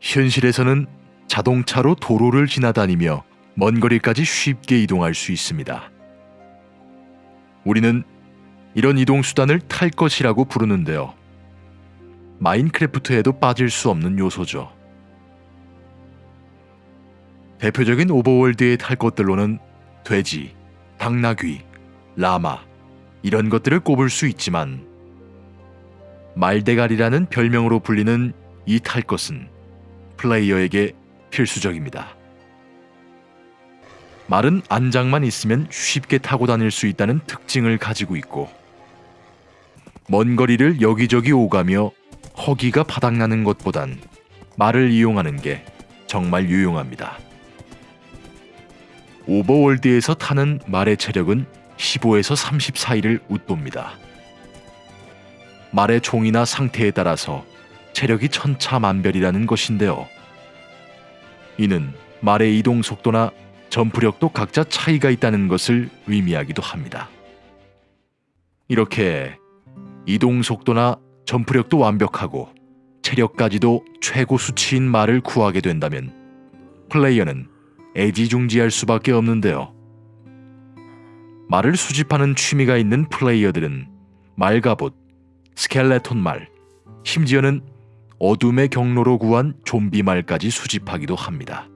현실에서는 자동차로 도로를 지나다니며 먼 거리까지 쉽게 이동할 수 있습니다. 우리는 이런 이동 수단을 탈 것이라고 부르는데요. 마인크래프트에도 빠질 수 없는 요소죠. 대표적인 오버월드에 탈 것들로는 돼지, 당나귀, 라마 이런 것들을 꼽을 수 있지만 말대가리라는 별명으로 불리는 이 탈 것은 플레이어에게 필수적입니다. 말은 안장만 있으면 쉽게 타고 다닐 수 있다는 특징을 가지고 있고 먼 거리를 여기저기 오가며 허기가 바닥나는 것보단 말을 이용하는 게 정말 유용합니다. 오버월드에서 타는 말의 체력은 15에서 30 사이를 웃돕니다. 말의 종이나 상태에 따라서 체력이 천차만별이라는 것인데요. 이는 말의 이동 속도나 점프력도 각자 차이가 있다는 것을 의미하기도 합니다. 이렇게 이동 속도나 점프력도 완벽하고 체력까지도 최고 수치인 말을 구하게 된다면 플레이어는 애지중지할 수밖에 없는데요. 말을 수집하는 취미가 있는 플레이어들은 말가봇, 스켈레톤 말, 심지어는 어둠의 경로로 구한 좀비 말까지 수집하기도 합니다.